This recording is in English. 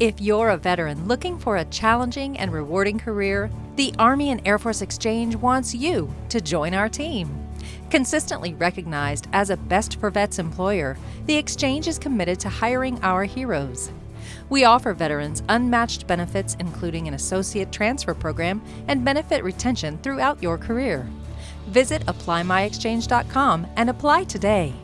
If you're a veteran looking for a challenging and rewarding career, the Army and Air Force Exchange wants you to join our team. Consistently recognized as a Best for Vets employer, the Exchange is committed to hiring our heroes. We offer veterans unmatched benefits, including an associate transfer program and benefit retention throughout your career. Visit ApplyMyExchange.com and apply today.